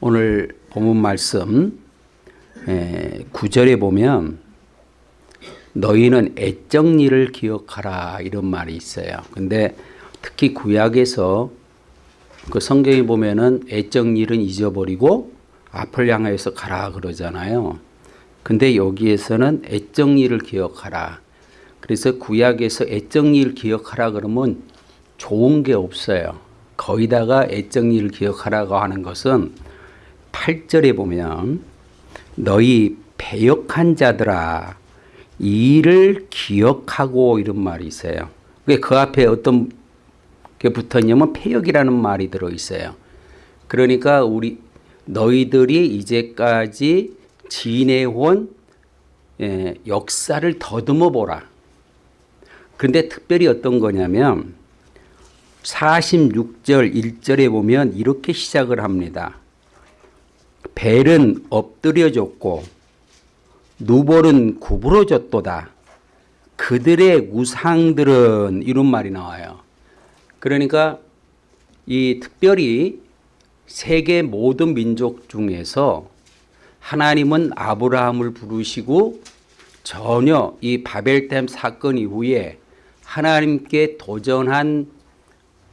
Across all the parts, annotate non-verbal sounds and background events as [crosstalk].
오늘 본문 말씀 9절에 보면 너희는 일을 기억하라 이런 말이 있어요. 근데 특히 구약에서 그 성경에 보면은 애적 일은 잊어버리고 앞을 향하여서 가라 그러잖아요. 근데 여기에서는 일을 기억하라. 그래서 구약에서 애적 일 기억하라 그러면 좋은 게 없어요. 거기다가 애적 일을 기억하라고 하는 것은 8절에 보면 너희 배역한 자들아 이 일을 기억하고 이런 말이 있어요. 그 앞에 어떤 게 붙어 있냐면 폐역이라는 말이 들어 있어요. 그러니까 우리 너희들이 이제까지 지내온 예, 역사를 더듬어 보라. 그런데 특별히 어떤 거냐면 46절 1절에 보면 이렇게 시작을 합니다. 벨은 엎드려졌고 누볼은 구부러졌도다. 그들의 우상들은 이런 말이 나와요. 그러니까 이 특별히 세계 모든 민족 중에서 하나님은 아브라함을 부르시고 전혀 이 바벨댐 사건 이후에 하나님께 도전한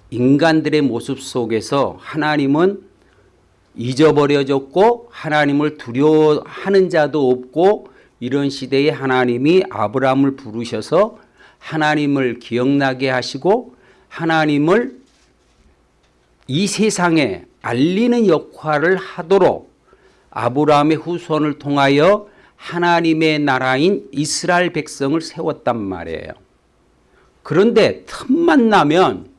인간들의 모습 속에서 하나님은 잊어버려졌고 하나님을 두려워하는 자도 없고 이런 시대에 하나님이 아브라함을 부르셔서 하나님을 기억나게 하시고 하나님을 이 세상에 알리는 역할을 하도록 아브라함의 후손을 통하여 하나님의 나라인 이스라엘 백성을 세웠단 말이에요. 그런데 틈만 나면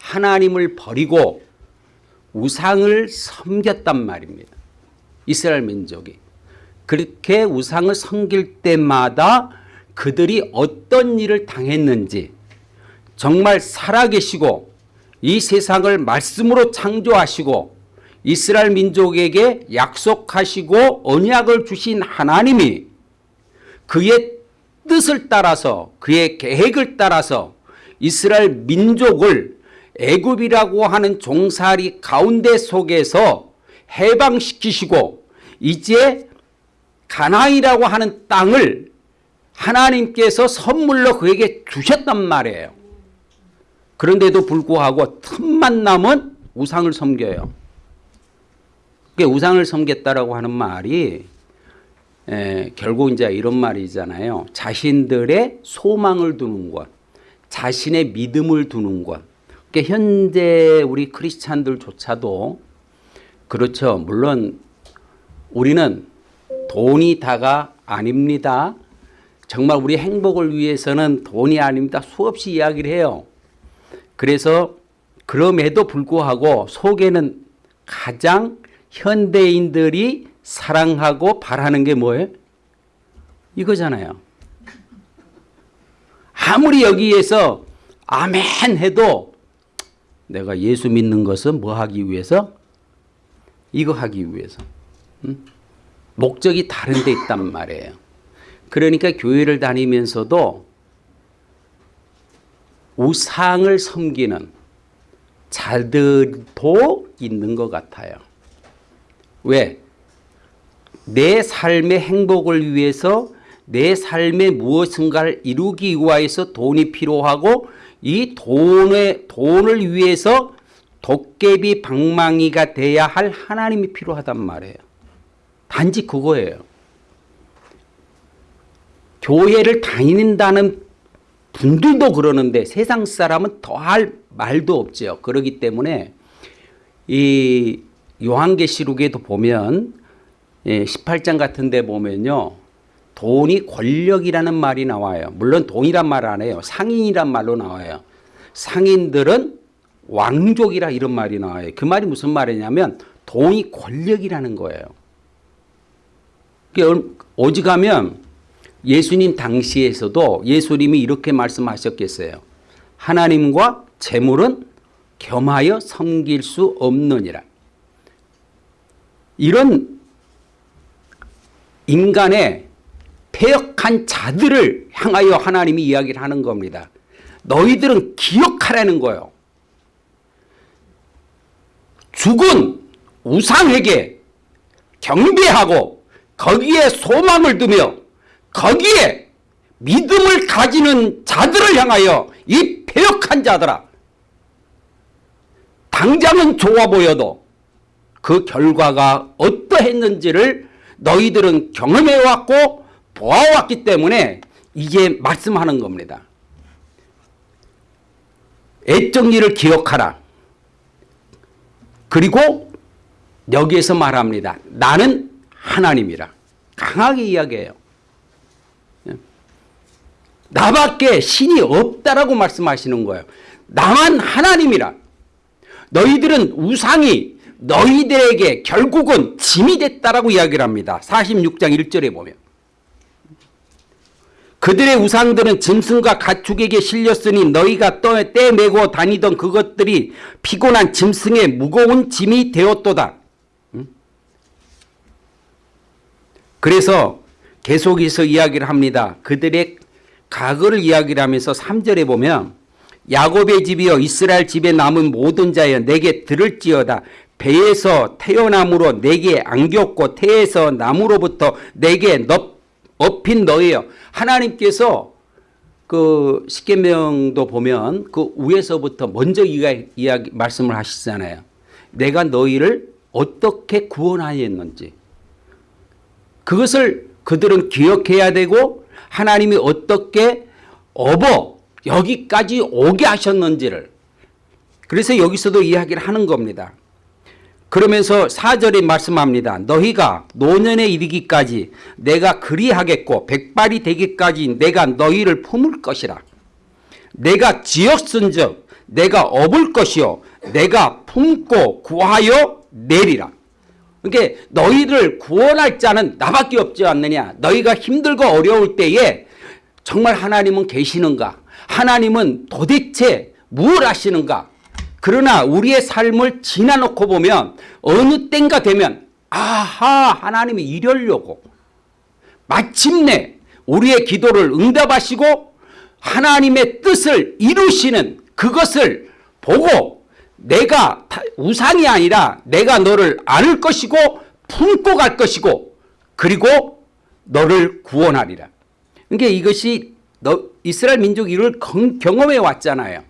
하나님을 버리고 우상을 섬겼단 말입니다. 이스라엘 민족이. 그렇게 우상을 섬길 때마다 그들이 어떤 일을 당했는지 정말 살아계시고 이 세상을 말씀으로 창조하시고 이스라엘 민족에게 약속하시고 언약을 주신 하나님이 그의 뜻을 따라서 그의 계획을 따라서 이스라엘 민족을 애굽이라고 하는 종살이 가운데 속에서 해방시키시고 이제 가나이라고 하는 땅을 하나님께서 선물로 그에게 주셨단 말이에요. 그런데도 불구하고 틈만 나면 우상을 섬겨요. 그 우상을 섬겼다라고 하는 말이 에, 결국 이제 이런 말이잖아요. 자신들의 소망을 두는 것, 자신의 믿음을 두는 것. 그러니까 현재 우리 크리스찬들조차도 그렇죠. 물론 우리는 돈이 다가 아닙니다. 정말 우리 행복을 위해서는 돈이 아닙니다. 수없이 이야기를 해요. 그래서 그럼에도 불구하고 속에는 가장 현대인들이 사랑하고 바라는 게 뭐예요? 이거잖아요. 아무리 여기에서 아멘 해도 내가 예수 믿는 것은 뭐 하기 위해서? 이거 하기 위해서. 응? 목적이 다른 데 있단 [laughs] 말이에요. 그러니까 교회를 다니면서도 우상을 섬기는 자들도 있는 것 같아요. 왜? 내 삶의 행복을 위해서 내 삶의 무엇인가를 이루기 위해서 돈이 필요하고 이 돈의, 돈을 위해서 도깨비 방망이가 돼야 할 하나님이 필요하단 말이에요. 단지 그거예요. 교회를 다닌다는 분들도 그러는데 세상 사람은 더할 말도 없죠. 그러기 때문에 이 요한계시록에도 보면 18장 예, 같은 데 보면요. 돈이 권력이라는 말이 나와요. 물론 돈이란 말 안 해요. 상인이란 말로 나와요. 상인들은 왕족이라 이런 말이 나와요. 그 말이 무슨 말이냐면 돈이 권력이라는 거예요. 오직하면 예수님 당시에서도 예수님이 이렇게 말씀하셨겠어요. 하나님과 재물은 겸하여 섬길 수 없느니라. 이런 인간의 폐역한 자들을 향하여 하나님이 이야기를 하는 겁니다. 너희들은 기억하라는 거예요. 죽은 우상에게 경배하고 거기에 소망을 두며 거기에 믿음을 가지는 자들을 향하여 이 폐역한 자들아 당장은 좋아 보여도 그 결과가 어떠했는지를 너희들은 경험해왔고 보아왔기 때문에 이제 말씀하는 겁니다. 애정리를 기억하라. 그리고 여기에서 말합니다. 나는 하나님이라. 강하게 이야기해요. 나밖에 신이 없다라고 말씀하시는 거예요. 나만 하나님이라. 너희들은 우상이 너희들에게 결국은 짐이 됐다라고 이야기를 합니다. 46장 1절에 보면. 그들의 우상들은 짐승과 가축에게 실렸으니 너희가 떼매고 다니던 그것들이 피곤한 짐승의 무거운 짐이 되었도다. 그래서 계속해서 이야기를 합니다. 그들의 과거를 이야기를 하면서 3절에 보면 야곱의 집이여 이스라엘 집에 남은 모든 자여 내게 들을지어다 배에서 태어남으로 내게 안겼고 태에서 나무로부터 내게 넙, 업힌 너희여 하나님께서 그 십계명도 보면 그 위에서부터 먼저 이야기, 이야기 말씀을 하시잖아요. 내가 너희를 어떻게 구원하였는지 그것을 그들은 기억해야 되고 하나님이 어떻게 업어 여기까지 오게 하셨는지를 그래서 여기서도 이야기를 하는 겁니다. 그러면서 4절에 말씀합니다. 너희가 노년에 이르기까지 내가 그리하겠고 백발이 되기까지 내가 너희를 품을 것이라. 내가 지었은 즉 내가 업을 것이요 내가 품고 구하여 내리라. 그러니까 너희를 구원할 자는 나밖에 없지 않느냐. 너희가 힘들고 어려울 때에 정말 하나님은 계시는가? 하나님은 도대체 무엇 하시는가? 그러나 우리의 삶을 지나놓고 보면 어느 땐가 되면 아하 하나님이 이러려고 마침내 우리의 기도를 응답하시고 하나님의 뜻을 이루시는 그것을 보고 내가 우상이 아니라 내가 너를 안을 것이고 품고 갈 것이고 그리고 너를 구원하리라. 그러니까 이것이 너 이스라엘 민족이 이를 경험해 왔잖아요.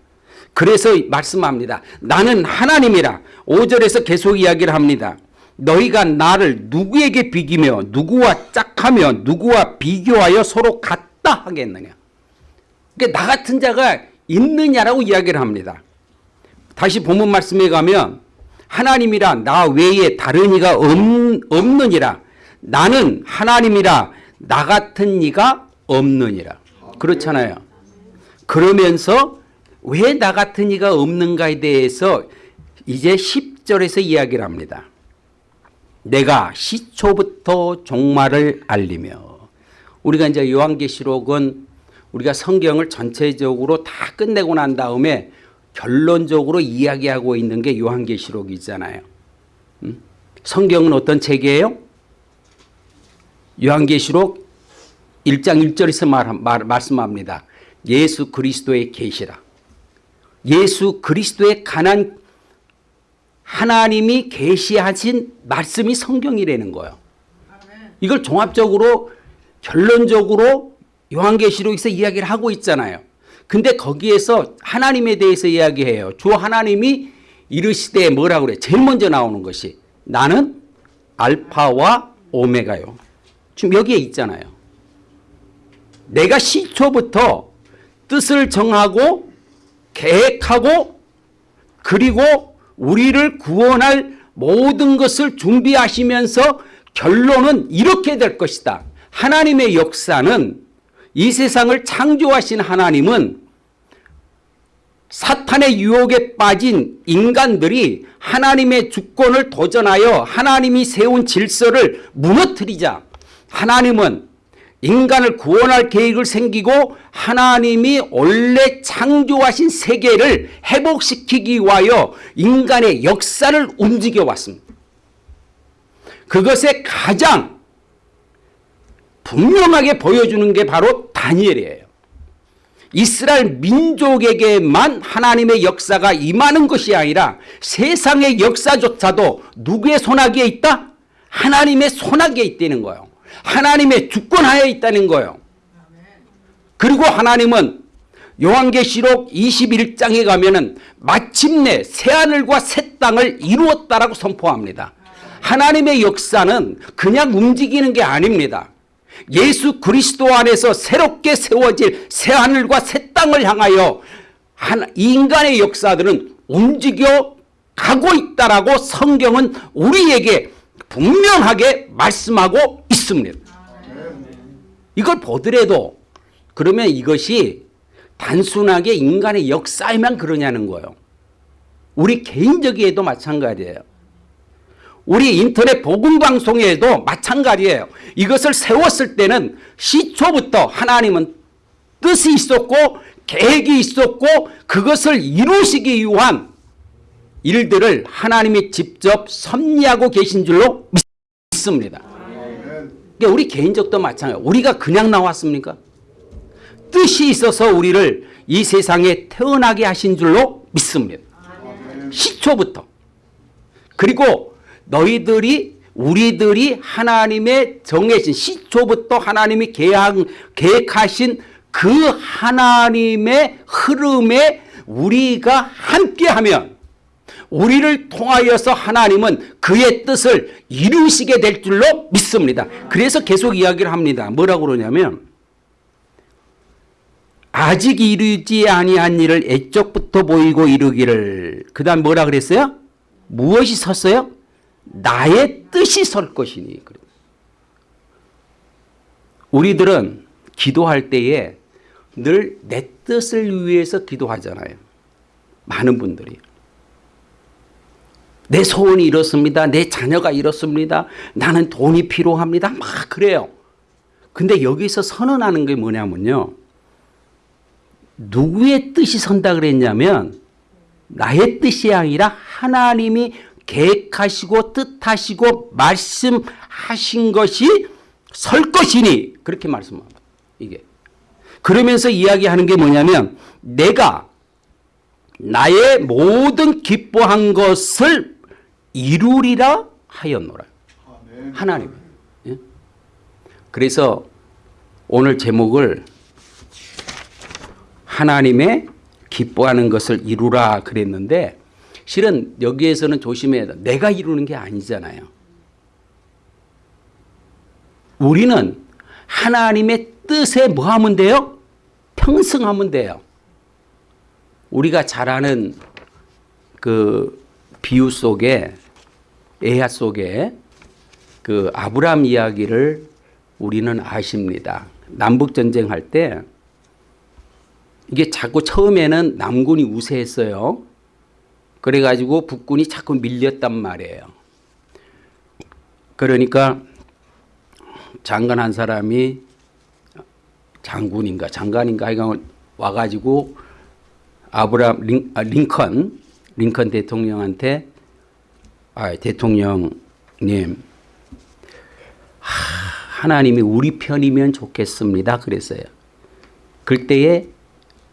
그래서 말씀합니다. 나는 하나님이라 5절에서 계속 이야기를 합니다. 너희가 나를 누구에게 비기며 누구와 짝하며 누구와 비교하여 서로 같다 하겠느냐. 그러니까 나 같은 자가 있느냐라고 이야기를 합니다. 다시 본문 말씀에 가면 하나님이라 나 외에 다른 이가 없, 없느니라 나는 하나님이라 나 같은 이가 없느니라 그렇잖아요 그러면서 왜 나 같은 이가 없는가에 대해서 이제 10절에서 이야기를 합니다 내가 시초부터 종말을 알리며 우리가 이제 요한계시록은 우리가 성경을 전체적으로 다 끝내고 난 다음에 결론적으로 이야기하고 있는 게 요한계시록이잖아요. 음? 성경은 어떤 책이에요? 요한계시록 1장 1절에서 말, 말, 말씀합니다. 예수 그리스도의 계시라. 예수 그리스도의 가난 하나님이 계시하신 말씀이 성경이라는 거예요. 이걸 종합적으로 결론적으로 요한계시록에서 이야기를 하고 있잖아요. 근데 거기에서 하나님에 대해서 이야기해요. 주 하나님이 이르시되 뭐라고 그래? 제일 먼저 나오는 것이 나는 알파와 오메가요. 지금 여기에 있잖아요. 내가 시초부터 뜻을 정하고 계획하고 그리고 우리를 구원할 모든 것을 준비하시면서 결론은 이렇게 될 것이다. 하나님의 역사는 이 세상을 창조하신 하나님은 사탄의 유혹에 빠진 인간들이 하나님의 주권을 도전하여 하나님이 세운 질서를 무너뜨리자 하나님은 인간을 구원할 계획을 생기고 하나님이 원래 창조하신 세계를 회복시키기 위하여 인간의 역사를 움직여 왔습니다. 그것의 가장 분명하게 보여주는 게 바로 다니엘이에요. 이스라엘 민족에게만 하나님의 역사가 임하는 것이 아니라 세상의 역사조차도 누구의 손아귀에 있다? 하나님의 손아귀에 있다는 거예요. 하나님의 주권하에 있다는 거예요. 그리고 하나님은 요한계시록 21장에 가면은 마침내 새하늘과 새 땅을 이루었다라고 선포합니다. 하나님의 역사는 그냥 움직이는 게 아닙니다. 예수 그리스도 안에서 새롭게 세워질 새하늘과 새 땅을 향하여 한 인간의 역사들은 움직여 가고 있다라고 성경은 우리에게 분명하게 말씀하고 있습니다. 이걸 보더라도 그러면 이것이 단순하게 인간의 역사에만 그러냐는 거예요. 우리 개인적에도 마찬가지예요. 우리 인터넷 복음방송에도 마찬가지예요. 이것을 세웠을 때는 시초부터 하나님은 뜻이 있었고 계획이 있었고 그것을 이루시기 위한 일들을 하나님이 직접 섭리하고 계신 줄로 믿습니다. 그러니까 우리 개인적도 마찬가지예요. 우리가 그냥 나왔습니까? 뜻이 있어서 우리를 이 세상에 태어나게 하신 줄로 믿습니다. 시초부터. 그리고 너희들이 우리들이 하나님의 정해진 시초부터 하나님이 계약, 계획하신 그 하나님의 흐름에 우리가 함께하면 우리를 통하여서 하나님은 그의 뜻을 이루시게 될 줄로 믿습니다. 그래서 계속 이야기를 합니다. 뭐라고 그러냐면 아직 이루지 아니한 일을 애적부터 보이고 이루기를 그 다음 뭐라 그랬어요? 무엇이 섰어요? 나의 뜻이 설 것이니 우리들은 기도할 때에 늘 내 뜻을 위해서 기도하잖아요. 많은 분들이. 내 소원이 이렇습니다. 내 자녀가 이렇습니다. 나는 돈이 필요합니다. 막 그래요. 근데 여기서 선언하는 게 뭐냐면요. 누구의 뜻이 선다 그랬냐면 나의 뜻이 아니라 하나님이 계획하시고 뜻하시고 말씀하신 것이 설 것이니 그렇게 말씀합니다. 이게 그러면서 이야기하는 게 뭐냐면 내가 나의 모든 기뻐한 것을 이루리라 하였노라. 하나님. 예? 그래서 오늘 제목을 하나님의 기뻐하는 것을 이루라 그랬는데 실은 여기에서는 조심해야 돼. 내가 이루는 게 아니잖아요. 우리는 하나님의 뜻에 뭐 하면 돼요? 평승하면 돼요. 우리가 잘 아는 그 비유 속에 에야 속에 그 아브람 이야기를 우리는 아십니다. 남북 전쟁 할 때 이게 자꾸 처음에는 남군이 우세했어요. 그래가지고 북군이 자꾸 밀렸단 말이에요. 그러니까 장관 한 사람이 장군인가 장관인가 하여간 와가지고 아브람 링, 아, 링컨 링컨 대통령한테 아, 대통령님 하, 하나님이 우리 편이면 좋겠습니다 그랬어요. 그때에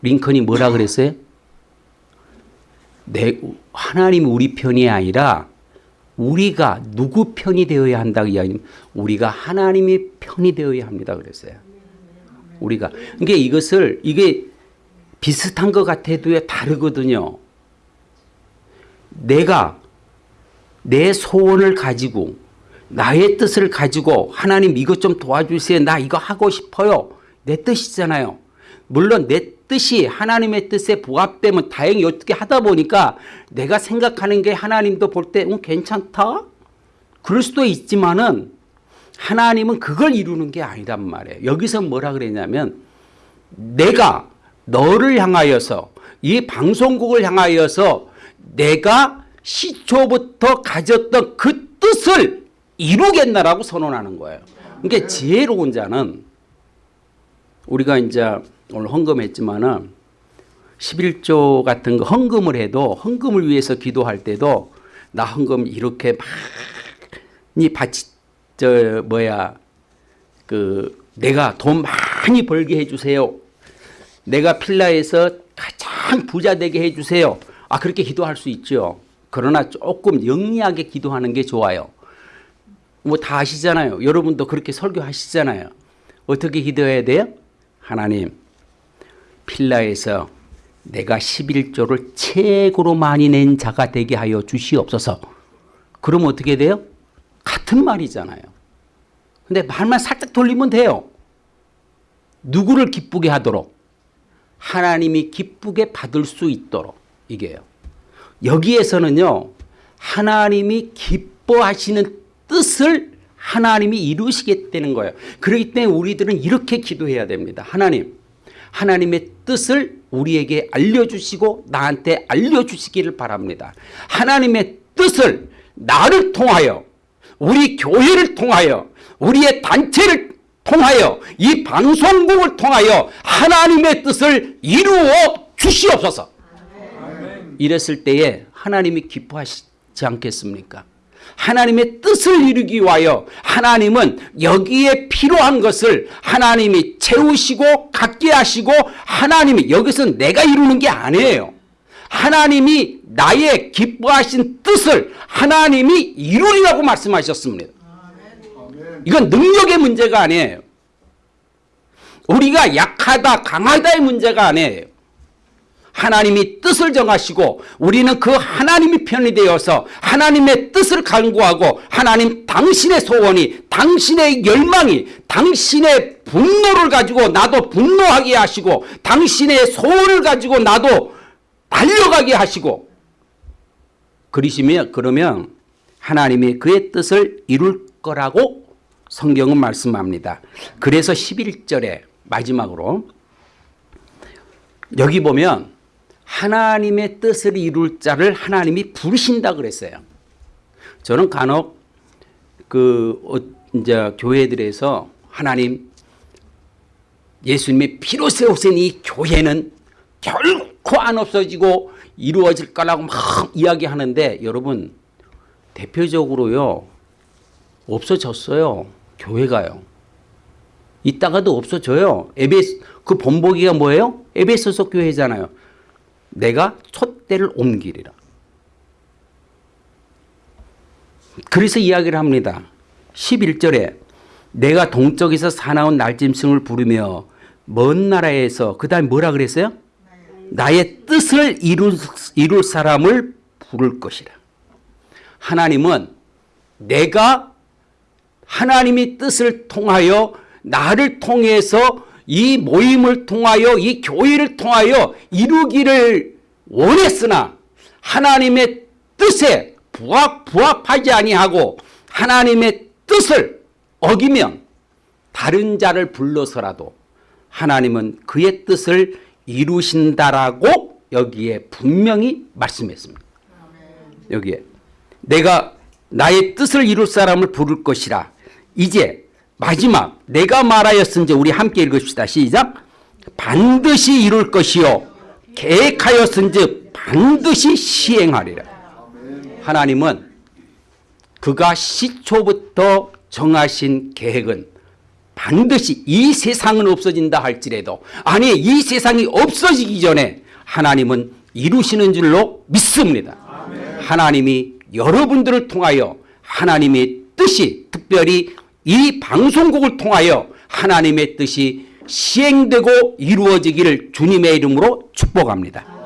링컨이 뭐라 그랬어요? 내 하나님이 우리 편이 아니라 우리가 누구 편이 되어야 한다 이야기 우리가 하나님의 편이 되어야 합니다 그랬어요. 우리가 그러니까 이것을 이게 비슷한 것 같아도 다르거든요. 내가 내 소원을 가지고 나의 뜻을 가지고 하나님 이것 좀 도와주세요. 나 이거 하고 싶어요. 내 뜻이잖아요. 물론 내 뜻이 하나님의 뜻에 부합되면 다행히 어떻게 하다 보니까 내가 생각하는 게 하나님도 볼 때 응, 괜찮다? 그럴 수도 있지만은 하나님은 그걸 이루는 게 아니란 말이에요. 여기서 뭐라 그랬냐면 내가 너를 향하여서 이 방송국을 향하여서 내가 시초부터 가졌던 그 뜻을 이루겠나라고 선언하는 거예요. 그러니까 지혜로운 자는 우리가 이제 오늘 헌금했지만은 11조 같은 거 헌금을 해도 헌금을 위해서 기도할 때도 나 헌금 이렇게 많이 바치 저 뭐야 그 내가 돈 많이 벌게 해 주세요. 내가 필라에서 가장 부자 되게 해 주세요. 아 그렇게 기도할 수 있죠. 그러나 조금 영리하게 기도하는 게 좋아요. 뭐 다 아시잖아요. 여러분도 그렇게 설교하시잖아요. 어떻게 기도해야 돼요? 하나님, 필라에서 내가 11조를 최고로 많이 낸 자가 되게 하여 주시옵소서. 그럼 어떻게 돼요? 같은 말이잖아요. 근데 말만 살짝 돌리면 돼요. 누구를 기쁘게 하도록? 하나님이 기쁘게 받을 수 있도록. 이게요. 여기에서는요. 하나님이 기뻐하시는 뜻을 하나님이 이루시겠다는 거예요. 그렇기 때문에 우리들은 이렇게 기도해야 됩니다. 하나님, 하나님의 뜻을 우리에게 알려주시고 나한테 알려주시기를 바랍니다. 하나님의 뜻을 나를 통하여 우리 교회를 통하여 우리의 단체를 통하여 이 방송국을 통하여 하나님의 뜻을 이루어 주시옵소서. 이랬을 때에 하나님이 기뻐하시지 않겠습니까? 하나님의 뜻을 이루기 위하여 하나님은 여기에 필요한 것을 하나님이 채우시고 갖게 하시고 하나님이 여기서 내가 이루는 게 아니에요. 하나님이 나의 기뻐하신 뜻을 하나님이 이루리라고 말씀하셨습니다. 이건 능력의 문제가 아니에요. 우리가 약하다 강하다의 문제가 아니에요. 하나님이 뜻을 정하시고 우리는 그 하나님이 편이 되어서 하나님의 뜻을 간구하고 하나님 당신의 소원이 당신의 열망이 당신의 분노를 가지고 나도 분노하게 하시고 당신의 소원을 가지고 나도 달려가게 하시고 그러시면 그러면 하나님이 그의 뜻을 이룰 거라고 성경은 말씀합니다. 그래서 11절에 마지막으로 여기 보면 하나님의 뜻을 이룰 자를 하나님이 부르신다 그랬어요. 저는 간혹 그 어, 이제 교회들에서 하나님 예수님의 피로 세우신 이 교회는 결코 안 없어지고 이루어질 거라고 막 이야기하는데 여러분 대표적으로요 없어졌어요 교회가요. 이따가도 없어져요. 에베스 그 본보기가 뭐예요? 에베소서 교회잖아요 내가 촛대를 옮기리라 그래서 이야기를 합니다 11절에 내가 동쪽에서 사나운 날짐승을 부르며 먼 나라에서 그 다음에 뭐라 그랬어요? 나의 뜻을 이룰, 이룰 사람을 부를 것이라. 하나님은 내가 하나님의 뜻을 통하여 나를 통해서 이 모임을 통하여 이 교회를 통하여 이루기를 원했으나 하나님의 뜻에 부합, 부합하지 아니하고 하나님의 뜻을 어기면 다른 자를 불러서라도 하나님은 그의 뜻을 이루신다라고 여기에 분명히 말씀했습니다. 여기에 내가 나의 뜻을 이룰 사람을 부를 것이라. 이제 마지막 내가 말하였은지 우리 함께 읽읍시다. 시작. 반드시 이룰 것이요 계획하였은즉 반드시 시행하리라. 하나님은 그가 시초부터 정하신 계획은 반드시 이 세상은 없어진다 할지라도 아니 이 세상이 없어지기 전에 하나님은 이루시는 줄로 믿습니다. 하나님이 여러분들을 통하여 하나님의 뜻이 특별히 이 방송국을 통하여 하나님의 뜻이 시행되고 이루어지기를 주님의 이름으로 축복합니다.